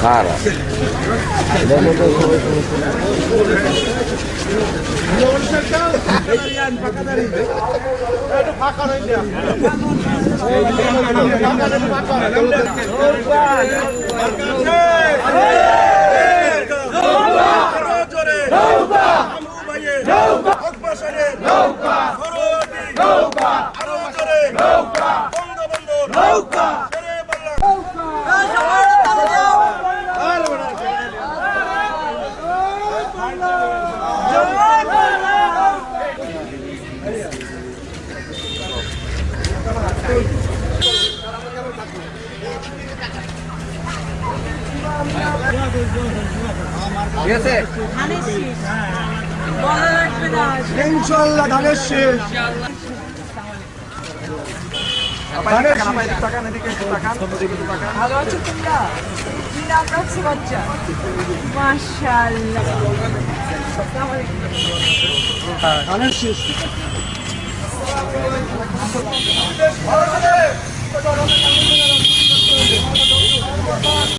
Cara. ধানের শীষ। বলা লাগবে না ইনশাল্লাহ ধানের শেষ। ভালো আছো তোমরা? কি নাম রাখছো বাচ্চা মাশাআল্লাহ ধানের শেষ